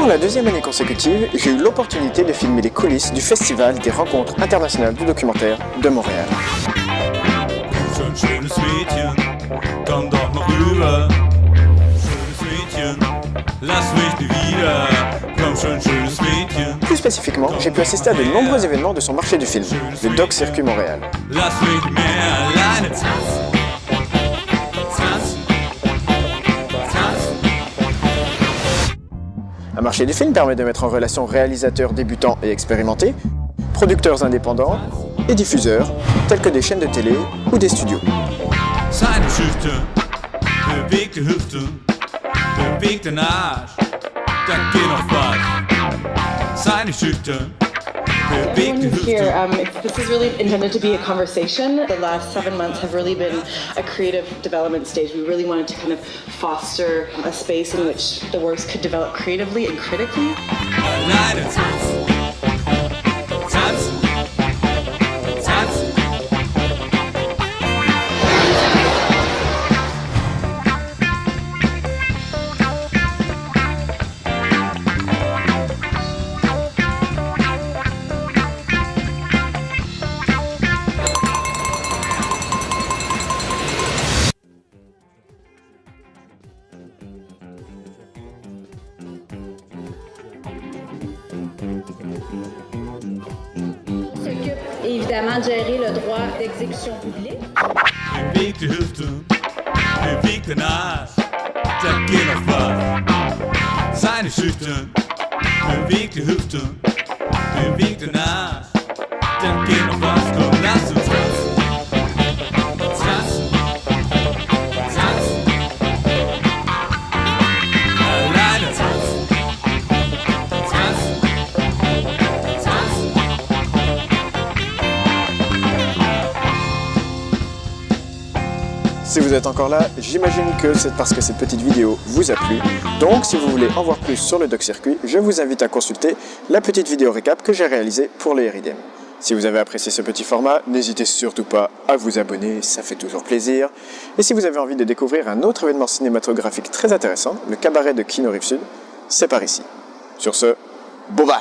Pour la deuxième année consécutive, j'ai eu l'opportunité de filmer les coulisses du Festival des rencontres internationales du documentaire de Montréal. Plus spécifiquement, j'ai pu assister à de nombreux événements de son marché du film, le Doc Circuit Montréal. Un marché du film permet de mettre en relation réalisateurs débutants et expérimentés, producteurs indépendants et diffuseurs, tels que des chaînes de télé ou des studios. Everyone who's here, um, this is really intended to be a conversation. The last seven months have really been a creative development stage. We really wanted to kind of foster a space in which the works could develop creatively and critically. Évidemment de gérer le droit d'exécution publique. Si vous êtes encore là, j'imagine que c'est parce que cette petite vidéo vous a plu. Donc, si vous voulez en voir plus sur le Doc Circuit, je vous invite à consulter la petite vidéo récap que j'ai réalisée pour le RIDM. Si vous avez apprécié ce petit format, n'hésitez surtout pas à vous abonner, ça fait toujours plaisir. Et si vous avez envie de découvrir un autre événement cinématographique très intéressant, le cabaret de Kino Rive Sud, c'est par ici. Sur ce, bye bye